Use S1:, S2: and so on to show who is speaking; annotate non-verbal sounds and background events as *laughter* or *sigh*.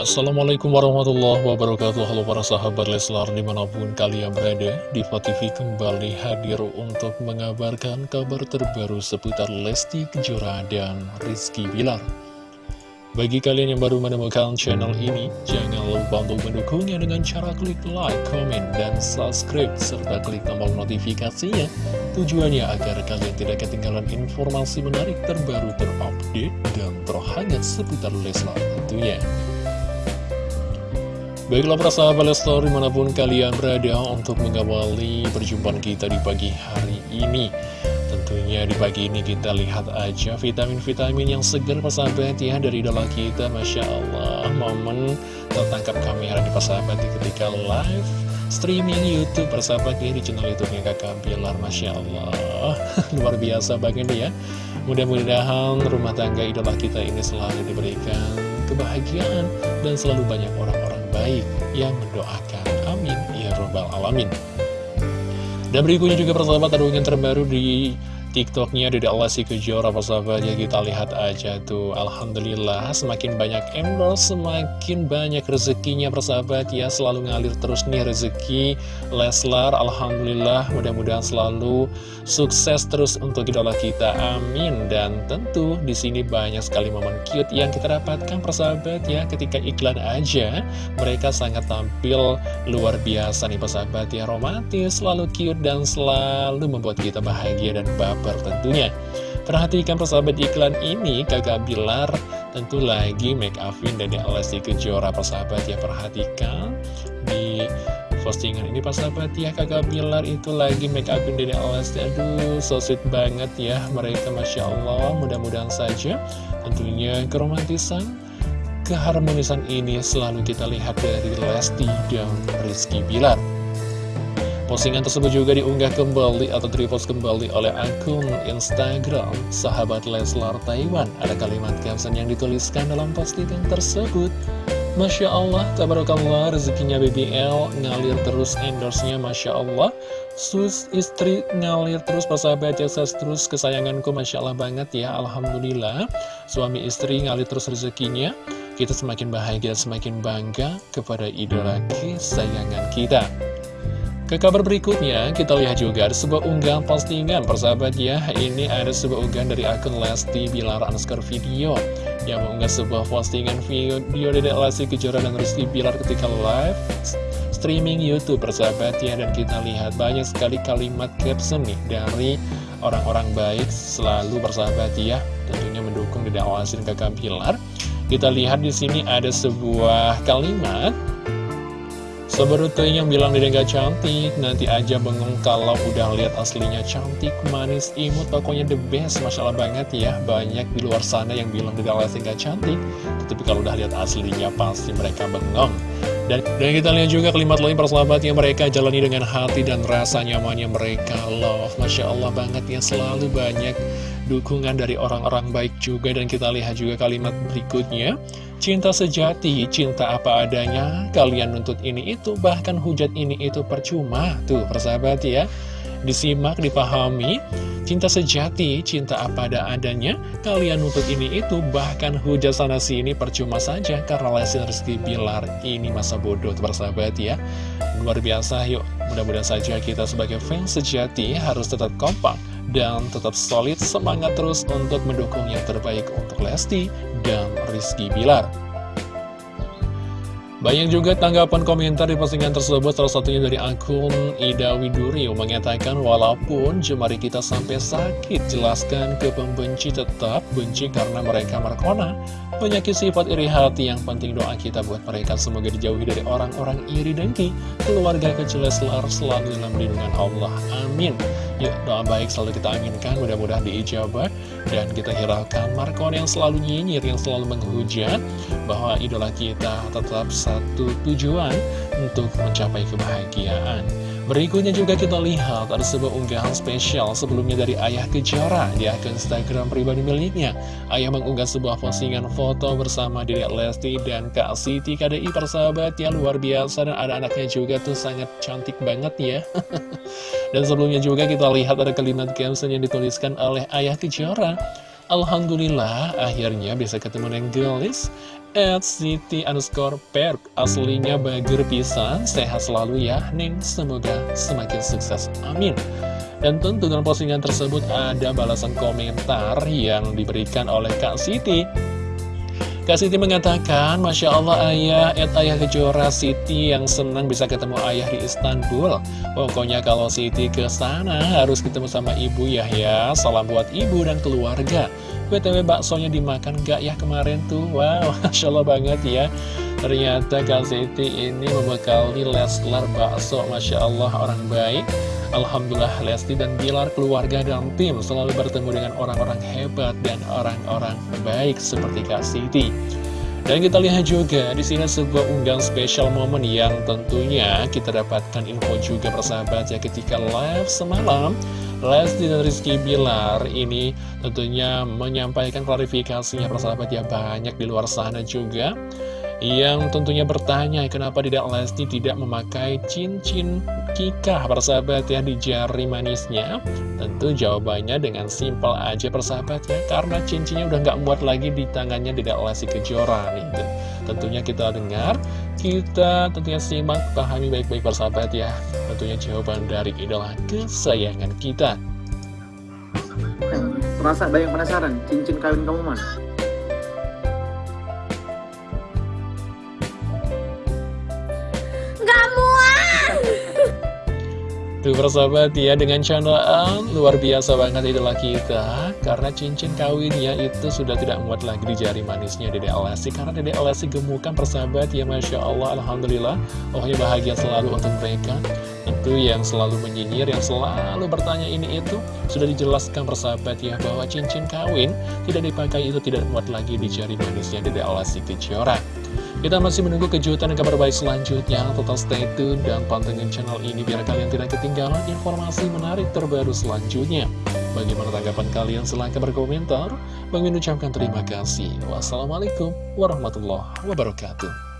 S1: Assalamualaikum warahmatullahi wabarakatuh. Halo para sahabat Leslar di mana pun kalian berada Diva TV kembali hadir untuk mengabarkan kabar terbaru seputar Lesti Kejora dan Rizky Bilar. Bagi kalian yang baru menemukan channel ini Jangan lupa untuk mendukungnya dengan cara klik like, comment, dan subscribe Serta klik tombol notifikasinya. Tujuannya agar kalian tidak ketinggalan informasi menarik terbaru terupdate dan terhangat seputar Leslar tentunya Baiklah para sahabat Leslar di mana pun kalian berada untuk mengawali perjumpaan kita di pagi hari ini. Tentunya di pagi ini kita lihat aja vitamin-vitamin yang segar persahabat ya dari idola kita. Masya Allah momen tertangkap kamera di persahabat ketika live streaming Youtube persahabat ya di channel Youtube-nya kakak Bilar Masya Allah *laughs* luar biasa banget ya. Mudah-mudahan rumah tangga idola kita ini selalu diberikan kebahagiaan dan selalu banyak orang-orang baik yang mendoakan. Amin. Ya Robbal Alamin. Dan berikutnya juga persahabat ada terbaru di TikToknya Dede Alasi Kejora persahabat ya kita lihat aja tuh. Alhamdulillah semakin banyak endorse semakin banyak rezekinya persahabat ya selalu ngalir terus nih rezeki. Leslar Alhamdulillah mudah-mudahan selalu sukses terus untuk idola kita. Amin. Dan tentu di sini banyak sekali momen cute yang kita dapatkan persahabat ya. Ketika iklan aja mereka sangat tampil luar biasa nih persahabat ya. Romantis selalu cute dan selalu membuat kita bahagia dan bahagia kabar tentunya. Perhatikan persahabat iklan ini kakak Bilar tentu lagi make upin dan Lesti Kejora persahabat ya perhatikan. Di postingan ini persahabat ya kakak Bilar itu lagi make upin dan Lesti aduh so sweet banget ya mereka Masya Allah. Mudah-mudahan saja tentunya keromantisan keharmonisan ini selalu kita lihat dari Lesti dan Rizky Bilar Postingan tersebut juga diunggah kembali atau repost kembali oleh akun Instagram sahabat Leslar Taiwan. Ada kalimat caption yang dituliskan dalam postingan tersebut. Masya Allah, tabarakallah, rezekinya BBL ngalir terus endorse-nya, Masya Allah. Sus istri ngalir terus persahabat ya terus kesayanganku Masya Allah banget ya Alhamdulillah Suami istri ngalir terus rezekinya Kita semakin bahagia, semakin bangga kepada idola kesayangan kita ke kabar berikutnya, kita lihat juga ada sebuah unggahan postingan persahabat ya. Ini ada sebuah unggahan dari akun Lesti Bilar Anskar Video Yang mengunggah sebuah postingan video dari Lesti Kejora dan Rizky Bilar ketika live streaming Youtube persahabat ya. Dan kita lihat banyak sekali kalimat caption nih dari orang-orang baik selalu persahabat ya Tentunya mendukung dan kakak Bilar. Kita lihat di sini ada sebuah kalimat Seberute yang bilang dia gak cantik, nanti aja bengong kalau udah lihat aslinya cantik, manis, imut, pokoknya the best, Masya Allah banget ya. Banyak di luar sana yang bilang dia gak cantik, tapi kalau udah lihat aslinya pasti mereka bengong. Dan, dan kita lihat juga kalimat lain persahabat yang mereka jalani dengan hati dan rasa nyamannya mereka love. Masya Allah banget ya, selalu banyak dukungan dari orang-orang baik juga. Dan kita lihat juga kalimat berikutnya. Cinta sejati, cinta apa adanya, kalian nuntut ini itu, bahkan hujat ini itu percuma. Tuh, persahabat ya. Disimak, dipahami, cinta sejati, cinta apa ada adanya, kalian nuntut ini itu, bahkan hujat sana sini percuma saja, karena Lesti Rizky Bilar ini masa bodoh, tuh persahabat ya. Luar biasa, yuk, mudah-mudahan saja kita sebagai fans sejati harus tetap kompak dan tetap solid semangat terus untuk mendukung yang terbaik untuk Lesti dan Rizky Bilar. Banyak juga tanggapan komentar di postingan tersebut, salah satunya dari akun Ida Widurio mengatakan walaupun jemari kita sampai sakit, jelaskan ke pembenci tetap benci karena mereka merkona. Penyakit sifat iri hati yang penting doa kita buat mereka semoga dijauhi dari orang-orang iri dengki. Keluarga kecil Leslar selalu dalam lindungan Allah. Amin. Yuk doa baik selalu kita aminkan, mudah-mudahan diijabah dan kita hiraukan Markon yang selalu nyinyir, yang selalu menghujat bahwa idola kita tetap satu tujuan untuk mencapai kebahagiaan. Berikutnya juga kita lihat ada sebuah unggahan spesial sebelumnya dari Ayah Kejora di akun Instagram pribadi miliknya. Ayah mengunggah sebuah postingan foto bersama Dedek Lesti dan Kak Siti KDI persahabat yang luar biasa dan ada anaknya juga tuh sangat cantik banget ya. *laughs* dan sebelumnya juga kita lihat ada kalimat caption yang dituliskan oleh Ayah Kejora. Alhamdulillah akhirnya bisa ketemu dengan gelis At City underscore perk. Aslinya bager pisan Sehat selalu ya Neng Semoga semakin sukses. Amin. Dan tentu dalam postingan tersebut ada balasan komentar yang diberikan oleh Kak Siti Kak Siti mengatakan, Masya Allah ayah, et ayah kejora Siti yang senang bisa ketemu ayah di Istanbul. Pokoknya kalau Siti ke sana harus ketemu sama ibu ya ya. Salam buat ibu dan keluarga. BTW baksonya dimakan gak ya kemarin tuh? Wow, *laughs* Masya Allah banget ya. Ternyata Kak Siti ini membekali Leslar bakso, Masya Allah orang baik. Alhamdulillah Lesti dan Bilar keluarga dan tim selalu bertemu dengan orang-orang hebat dan orang-orang baik seperti Kak Siti. Dan kita lihat juga di sini sebuah unggahan spesial momen yang tentunya kita dapatkan info juga persahabat ya ketika live semalam Lesti dan Rizky Bilar ini tentunya menyampaikan klarifikasinya persahabat ya banyak di luar sana juga yang tentunya bertanya kenapa tidak Lesti tidak memakai cincin kikah? Persahabat ya di jari manisnya. Tentu jawabannya dengan simpel aja persahabat ya. Karena cincinnya udah nggak muat lagi di tangannya tidak Lesti Kejora nih. Tentunya kita dengar, kita tentunya simak, pahami baik-baik persahabat ya. Tentunya jawaban dari idola kesayangan kita.
S2: Merasa banyak penasaran, cincin kawin kamu mana?
S1: Tuh persahabat ya dengan candaan luar biasa banget idola kita. Karena cincin kawinnya itu sudah tidak muat lagi di jari manisnya Dede Alessi Karena Dede Alessi gemukan persahabat ya Masya Allah Alhamdulillah. Pokoknya bahagia selalu untuk mereka. Tentu yang selalu menyinyir, yang selalu bertanya ini itu Sudah dijelaskan persahabat ya bahwa cincin kawin tidak dipakai itu tidak muat lagi di jari manisnya Dede Alessi Kejora kita masih menunggu kejutan dan kabar baik selanjutnya. Total stay tune dan pantengin channel ini biar kalian tidak ketinggalan informasi menarik terbaru selanjutnya. Bagaimana tanggapan kalian? Silahkan berkomentar. Bang ucapkan terima kasih. Wassalamualaikum warahmatullahi wabarakatuh.